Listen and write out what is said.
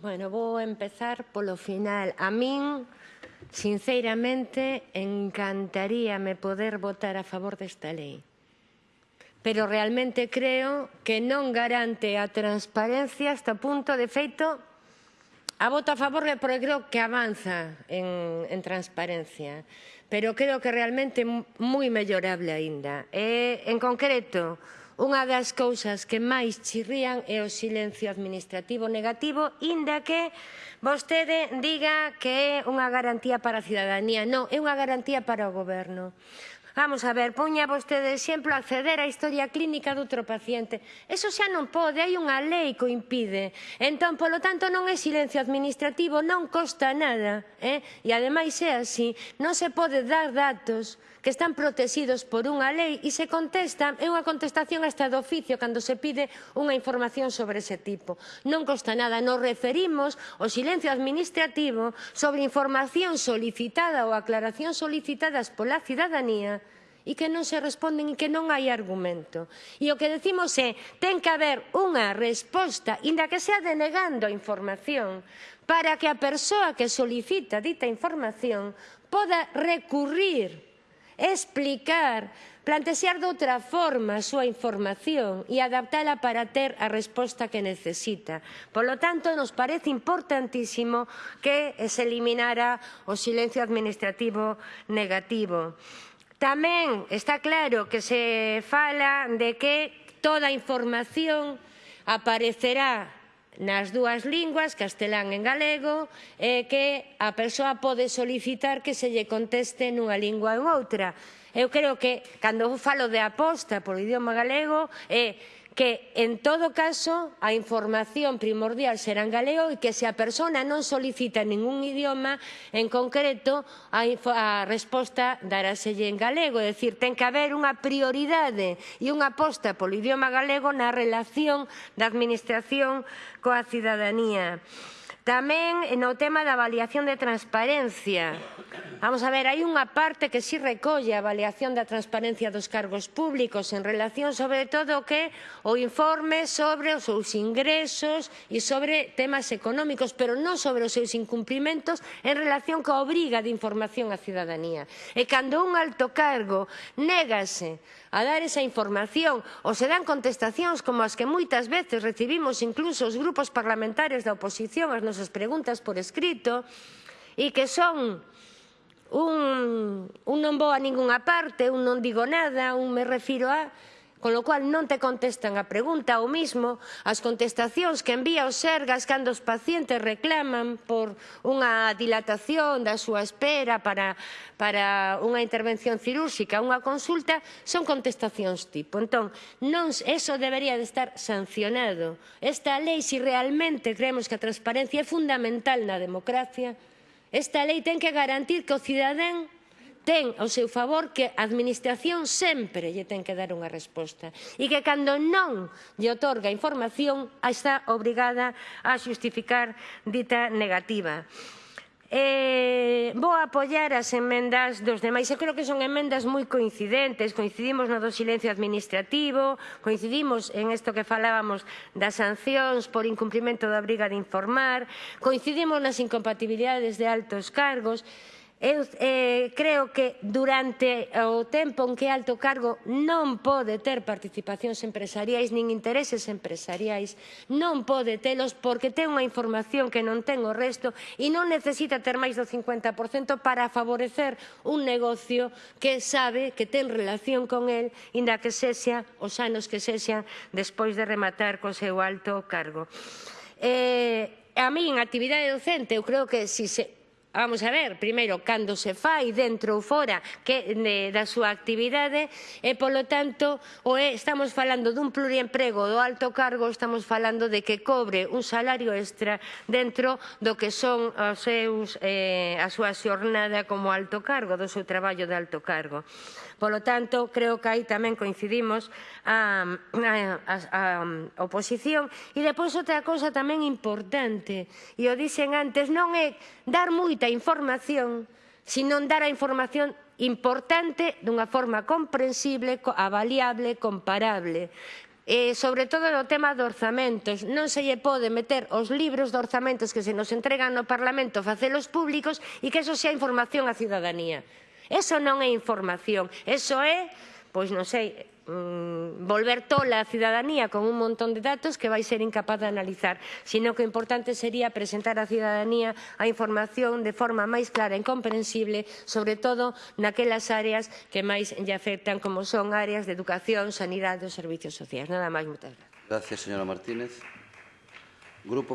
Bueno, vou empezar polo final. A min, sinceiramente, encantaríame poder votar a favor desta lei. Pero realmente creo que non garante a transparencia hasta punto de feito a voto a favor porque creo que avanza en, en transparencia. Pero creo que realmente moi mellorable aínda. E, eh, en concreto, Unha das cousas que máis chirrían é o silencio administrativo negativo, inda que vostede diga que é unha garantía para a cidadanía. Non, é unha garantía para o goberno. Vamos a ver, poña vostede de exemplo acceder á historia clínica de outro paciente. Eso xa non pode, hai unha lei que o impide. Entón, polo tanto, non é silencio administrativo, non costa nada. Eh? E ademais é así, non se pode dar datos que están protegidos por unha lei e se contesta, é unha contestación hasta do oficio cando se pide unha información sobre ese tipo. Non costa nada, nos referimos ao silencio administrativo sobre información solicitada ou aclaración solicitadas pola cidadanía e que non se responden e que non hai argumento. E o que decimos é, ten que haber unha resposta, inda que sea denegando a información, para que a persoa que solicita dita información poda recurrir explicar, plantexar de outra forma a súa información e adaptala para ter a resposta que necesita. Por lo tanto, nos parece importantísimo que se eliminara o silencio administrativo negativo. Tamén está claro que se fala de que toda a información aparecerá nas dúas linguas, castelán e galego, e que a persoa pode solicitar que se lle conteste nunha lingua ou outra. Eu creo que, cando falo de aposta polo idioma galego, é que, en todo caso, a información primordial será en galego e que, se a persona non solicita ningún idioma, en concreto, a, a resposta daráselle en galego. É dicir, ten que haber unha prioridade e unha aposta polo idioma galego na relación da administración coa cidadanía. Tamén no tema da avaliación de transparencia. Vamos a ver, hai unha parte que si sí recolle a avaliación da transparencia dos cargos públicos en relación sobre todo que o informe sobre os seus ingresos e sobre temas económicos, pero non sobre os seus incumplimentos en relación coa obriga de información á cidadanía. E cando un alto cargo négase a dar esa información ou se dan contestacións como as que moitas veces recibimos incluso os grupos parlamentarios da oposición as nosas preguntas por escrito e que son un, un non vou a ningunha parte, un non digo nada, un me refiro a con lo cual non te contestan a pregunta ou mismo as contestacións que envía o Sergas cando os pacientes reclaman por unha dilatación da súa espera para, para unha intervención cirúrxica, unha consulta, son contestacións tipo. Entón, non, eso debería de estar sancionado. Esta lei, se si realmente creemos que a transparencia é fundamental na democracia, esta lei ten que garantir que o cidadán ten ao seu favor que a administración sempre lle ten que dar unha resposta e que cando non lle otorga información está obrigada a xustificar dita negativa. Eh, vou apoiar as enmendas dos demais. Eu creo que son enmendas moi coincidentes. Coincidimos no do silencio administrativo, coincidimos en isto que falábamos das sancións por incumprimento da obriga de informar, coincidimos nas incompatibilidades de altos cargos. Eu eh, creo que durante o tempo en que alto cargo non pode ter participacións empresariais nin intereses empresariais, non pode telos porque ten unha información que non ten o resto e non necesita ter máis do 50% para favorecer un negocio que sabe que ten relación con el, inda que sexa os anos que sexan despois de rematar co seu alto cargo. Eh, a mí, en actividade docente, eu creo que si se Vamos a ver, primeiro, cando se fai dentro ou fora que, de, da súa actividade e, polo tanto, o é, estamos falando dun pluriemprego do alto cargo, estamos falando de que cobre un salario extra dentro do que son os seus, eh, a súa xornada como alto cargo, do seu traballo de alto cargo. Polo tanto, creo que aí tamén coincidimos a, a, a, a oposición. E depois outra cousa tamén importante, e o dixen antes, non é dar moita información, senón dar a información importante dunha forma comprensible, avaliable, comparable eh, sobre todo no tema de orzamentos. Non se lle pode meter os libros de orzamentos que se nos entregan no Parlamento, facelos públicos e que eso sea información á cidadanía. Eso non é información, eso é, pois non sei, mm, volver tola a cidadanía con un montón de datos que vai ser incapaz de analizar, sino que o importante sería presentar á cidadanía a información de forma máis clara e comprensible, sobre todo naquelas áreas que máis lle afectan, como son áreas de educación, sanidade e servicios sociais. Nada máis, moitas gracias. Gracias, señora Martínez. Grupo